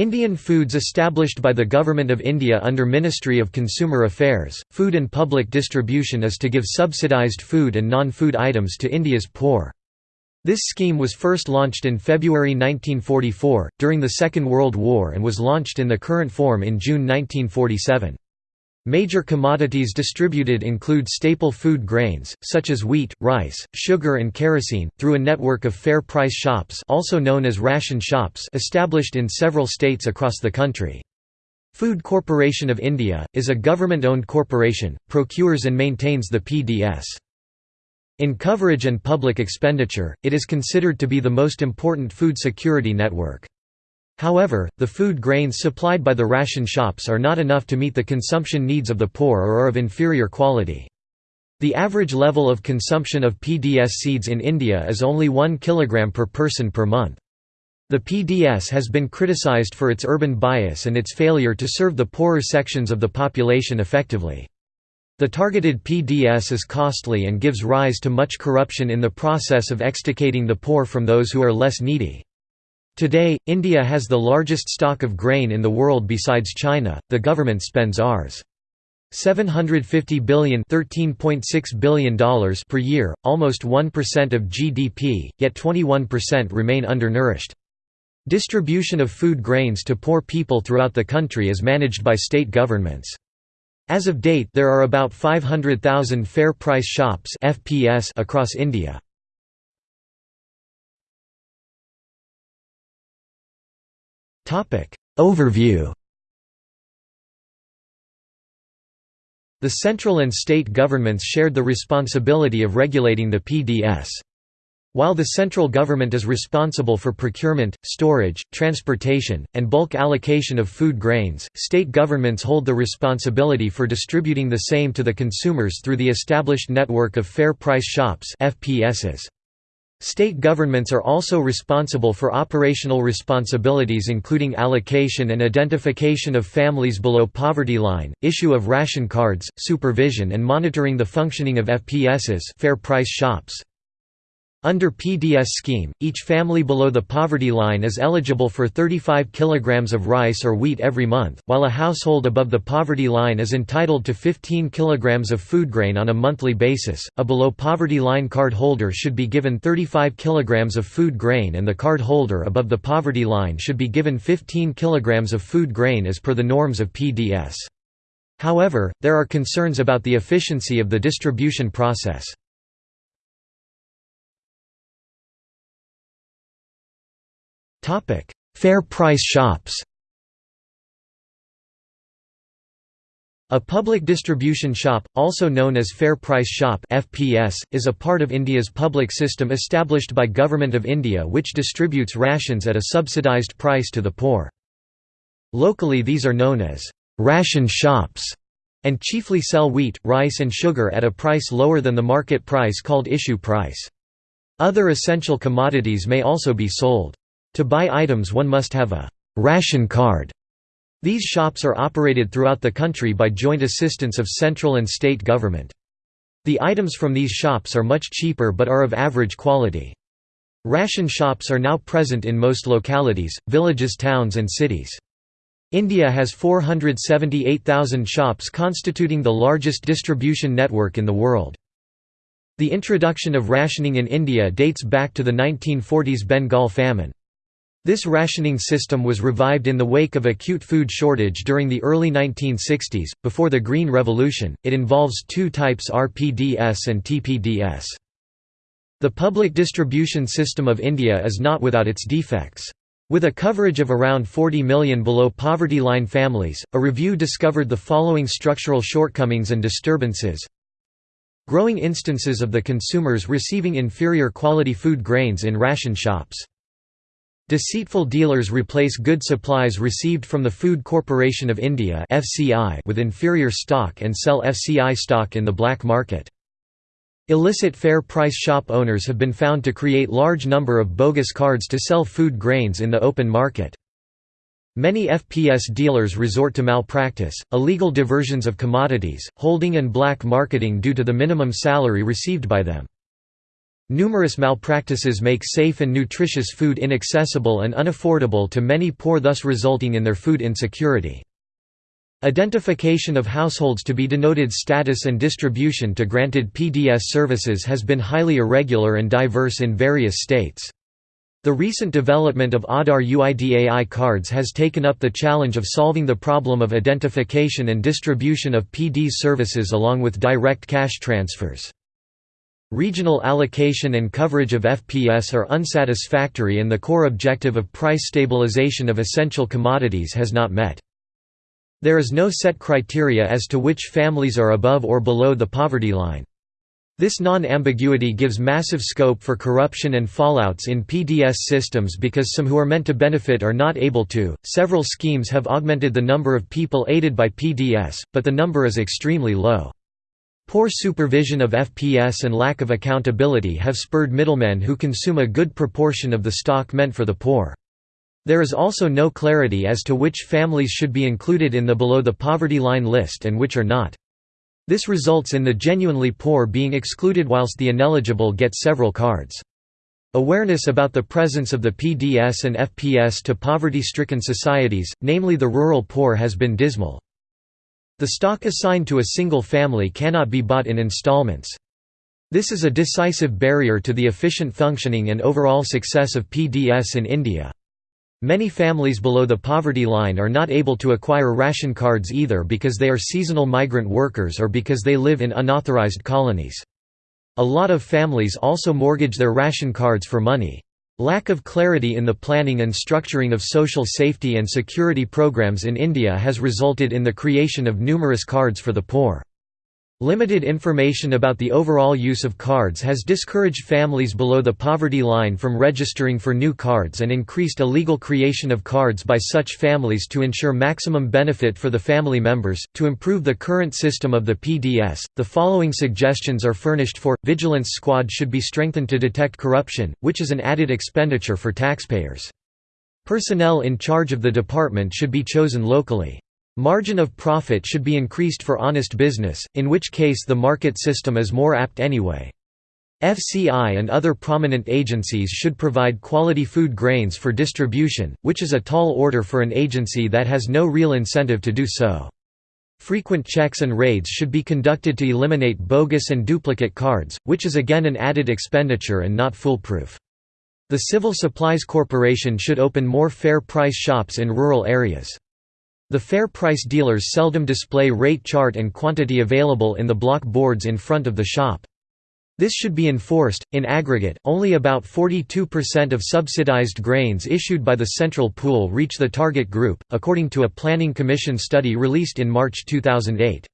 Indian foods established by the Government of India under Ministry of Consumer Affairs, Food and Public Distribution is to give subsidised food and non-food items to India's poor. This scheme was first launched in February 1944, during the Second World War and was launched in the current form in June 1947. Major commodities distributed include staple food grains, such as wheat, rice, sugar and kerosene, through a network of fair price shops also known as ration shops established in several states across the country. Food Corporation of India, is a government-owned corporation, procures and maintains the PDS. In coverage and public expenditure, it is considered to be the most important food security network. However, the food grains supplied by the ration shops are not enough to meet the consumption needs of the poor or are of inferior quality. The average level of consumption of PDS seeds in India is only 1 kg per person per month. The PDS has been criticized for its urban bias and its failure to serve the poorer sections of the population effectively. The targeted PDS is costly and gives rise to much corruption in the process of extricating the poor from those who are less needy. Today, India has the largest stock of grain in the world besides China. The government spends Rs. 750 billion $13.6 billion per year, almost 1% of GDP, yet 21% remain undernourished. Distribution of food grains to poor people throughout the country is managed by state governments. As of date there are about 500,000 fair price shops across India. Overview The central and state governments shared the responsibility of regulating the PDS. While the central government is responsible for procurement, storage, transportation, and bulk allocation of food grains, state governments hold the responsibility for distributing the same to the consumers through the established network of fair price shops FPSs. State governments are also responsible for operational responsibilities including allocation and identification of families below poverty line, issue of ration cards, supervision and monitoring the functioning of FPSs fair price shops. Under PDS scheme, each family below the poverty line is eligible for 35 kg of rice or wheat every month, while a household above the poverty line is entitled to 15 kg of food grain on a monthly basis. A below poverty line card holder should be given 35 kg of food grain and the card holder above the poverty line should be given 15 kg of food grain as per the norms of PDS. However, there are concerns about the efficiency of the distribution process. Fair price shops A public distribution shop, also known as Fair Price Shop (FPS), is a part of India's public system established by Government of India which distributes rations at a subsidised price to the poor. Locally these are known as ration shops and chiefly sell wheat, rice and sugar at a price lower than the market price called issue price. Other essential commodities may also be sold. To buy items one must have a «ration card». These shops are operated throughout the country by joint assistance of central and state government. The items from these shops are much cheaper but are of average quality. Ration shops are now present in most localities, villages towns and cities. India has 478,000 shops constituting the largest distribution network in the world. The introduction of rationing in India dates back to the 1940s Bengal famine. This rationing system was revived in the wake of acute food shortage during the early 1960s. Before the Green Revolution, it involves two types RPDS and TPDS. The public distribution system of India is not without its defects. With a coverage of around 40 million below poverty line families, a review discovered the following structural shortcomings and disturbances. Growing instances of the consumers receiving inferior quality food grains in ration shops. Deceitful dealers replace good supplies received from the Food Corporation of India with inferior stock and sell FCI stock in the black market. Illicit fair price shop owners have been found to create large number of bogus cards to sell food grains in the open market. Many FPS dealers resort to malpractice, illegal diversions of commodities, holding and black marketing due to the minimum salary received by them. Numerous malpractices make safe and nutritious food inaccessible and unaffordable to many poor thus resulting in their food insecurity. Identification of households to be denoted status and distribution to granted PDS services has been highly irregular and diverse in various states. The recent development of Aadhaar UIDAI cards has taken up the challenge of solving the problem of identification and distribution of PD services along with direct cash transfers. Regional allocation and coverage of FPS are unsatisfactory and the core objective of price stabilization of essential commodities has not met. There is no set criteria as to which families are above or below the poverty line. This non-ambiguity gives massive scope for corruption and fallouts in PDS systems because some who are meant to benefit are not able to. Several schemes have augmented the number of people aided by PDS, but the number is extremely low. Poor supervision of FPS and lack of accountability have spurred middlemen who consume a good proportion of the stock meant for the poor. There is also no clarity as to which families should be included in the below the poverty line list and which are not. This results in the genuinely poor being excluded whilst the ineligible get several cards. Awareness about the presence of the PDS and FPS to poverty-stricken societies, namely the rural poor has been dismal. The stock assigned to a single family cannot be bought in installments. This is a decisive barrier to the efficient functioning and overall success of PDS in India. Many families below the poverty line are not able to acquire ration cards either because they are seasonal migrant workers or because they live in unauthorized colonies. A lot of families also mortgage their ration cards for money. Lack of clarity in the planning and structuring of social safety and security programs in India has resulted in the creation of numerous cards for the poor. Limited information about the overall use of cards has discouraged families below the poverty line from registering for new cards and increased illegal creation of cards by such families to ensure maximum benefit for the family members. To improve the current system of the PDS, the following suggestions are furnished for Vigilance Squad should be strengthened to detect corruption, which is an added expenditure for taxpayers. Personnel in charge of the department should be chosen locally. Margin of profit should be increased for honest business, in which case the market system is more apt anyway. FCI and other prominent agencies should provide quality food grains for distribution, which is a tall order for an agency that has no real incentive to do so. Frequent checks and raids should be conducted to eliminate bogus and duplicate cards, which is again an added expenditure and not foolproof. The Civil Supplies Corporation should open more fair price shops in rural areas. The fair price dealers seldom display rate chart and quantity available in the block boards in front of the shop. This should be enforced. In aggregate, only about 42% of subsidized grains issued by the central pool reach the target group, according to a Planning Commission study released in March 2008.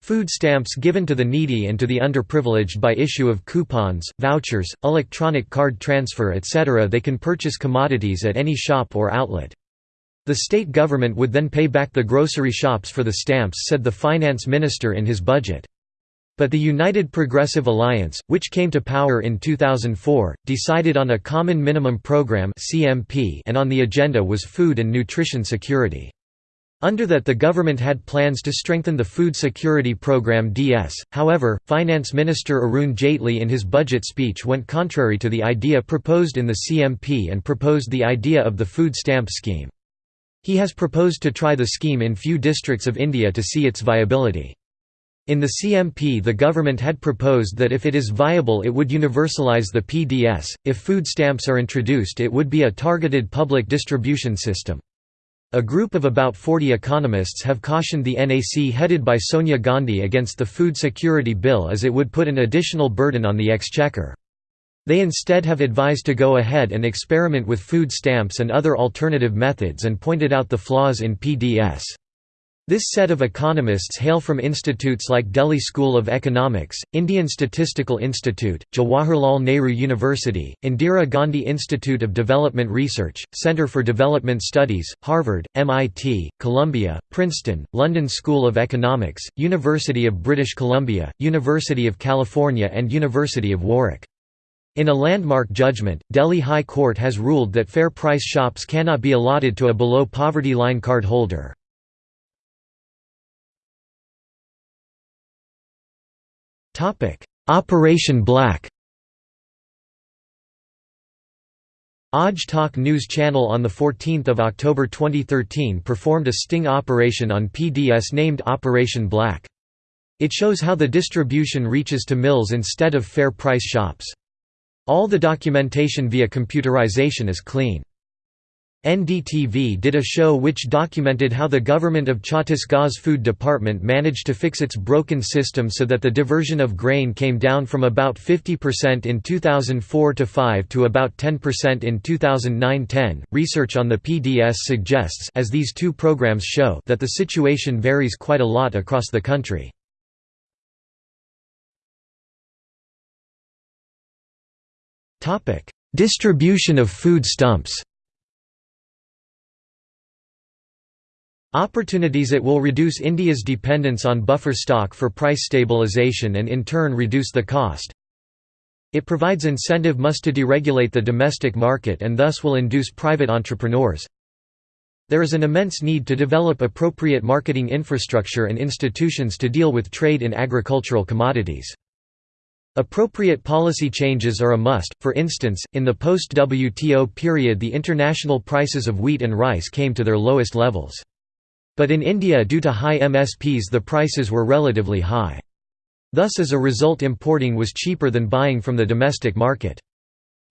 Food stamps given to the needy and to the underprivileged by issue of coupons, vouchers, electronic card transfer etc. They can purchase commodities at any shop or outlet. The state government would then pay back the grocery shops for the stamps said the finance minister in his budget. But the United Progressive Alliance, which came to power in 2004, decided on a Common Minimum Program and on the agenda was food and nutrition security. Under that the government had plans to strengthen the Food Security Program DS, however, Finance Minister Arun Jaitley in his budget speech went contrary to the idea proposed in the CMP and proposed the idea of the food stamp scheme. He has proposed to try the scheme in few districts of India to see its viability. In the CMP the government had proposed that if it is viable it would universalize the PDS, if food stamps are introduced it would be a targeted public distribution system. A group of about 40 economists have cautioned the NAC headed by Sonia Gandhi against the Food Security Bill as it would put an additional burden on the exchequer. They instead have advised to go ahead and experiment with food stamps and other alternative methods and pointed out the flaws in PDS. This set of economists hail from institutes like Delhi School of Economics, Indian Statistical Institute, Jawaharlal Nehru University, Indira Gandhi Institute of Development Research, Center for Development Studies, Harvard, MIT, Columbia, Princeton, London School of Economics, University of British Columbia, University of California and University of Warwick. In a landmark judgment, Delhi High Court has ruled that fair price shops cannot be allotted to a below poverty line card holder. Operation Black Aaj Tak News Channel on 14 October 2013 performed a sting operation on PDS named Operation Black. It shows how the distribution reaches to mills instead of fair price shops. All the documentation via computerization is clean. NDTV did a show which documented how the government of Chhattisgarh's food department managed to fix its broken system so that the diversion of grain came down from about 50% in 2004-5 to about 10% in 2009-10. Research on the PDS suggests as these two programs show that the situation varies quite a lot across the country. Distribution of food stumps Opportunities It will reduce India's dependence on buffer stock for price stabilization and in turn reduce the cost. It provides incentive must to deregulate the domestic market and thus will induce private entrepreneurs. There is an immense need to develop appropriate marketing infrastructure and institutions to deal with trade in agricultural commodities. Appropriate policy changes are a must, for instance, in the post-WTO period the international prices of wheat and rice came to their lowest levels. But in India due to high MSPs the prices were relatively high. Thus as a result importing was cheaper than buying from the domestic market.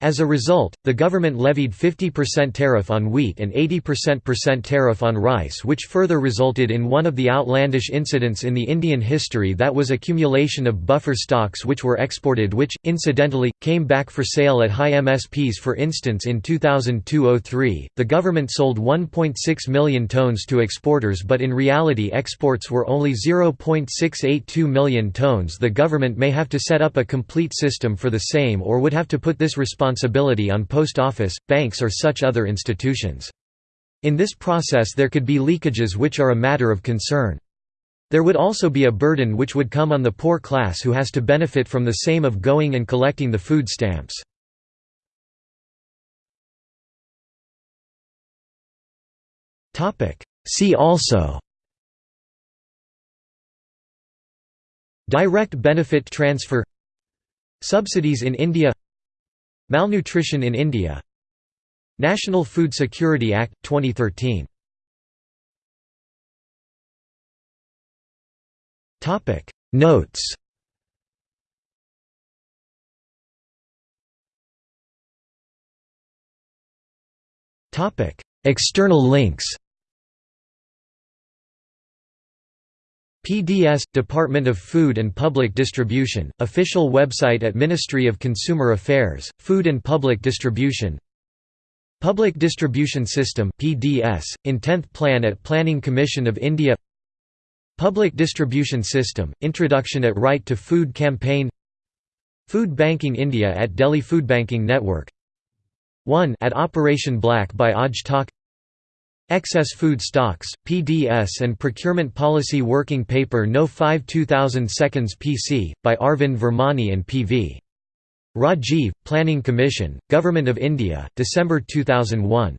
As a result, the government levied 50% tariff on wheat and 80% tariff on rice which further resulted in one of the outlandish incidents in the Indian history that was accumulation of buffer stocks which were exported which, incidentally, came back for sale at high MSPs for instance in 2002–03, the government sold 1.6 million tonnes to exporters but in reality exports were only 0.682 million tonnes the government may have to set up a complete system for the same or would have to put this responsibility responsibility on post office, banks or such other institutions. In this process there could be leakages which are a matter of concern. There would also be a burden which would come on the poor class who has to benefit from the same of going and collecting the food stamps. See also Direct benefit transfer Subsidies in India Malnutrition in India. National Food Security Act, 2013 Notes. External links PDS – Department of Food and Public Distribution, official website at Ministry of Consumer Affairs, Food and Public Distribution. Public Distribution System PDS, in 10th Plan at Planning Commission of India. Public Distribution System, Introduction at Right to Food Campaign. Food Banking India at Delhi Food Banking Network. 1 at Operation Black by Tak Excess Food Stocks, PDS and Procurement Policy Working Paper No 5 2000 seconds PC, by Arvind Virmani and P.V. Rajiv, Planning Commission, Government of India, December 2001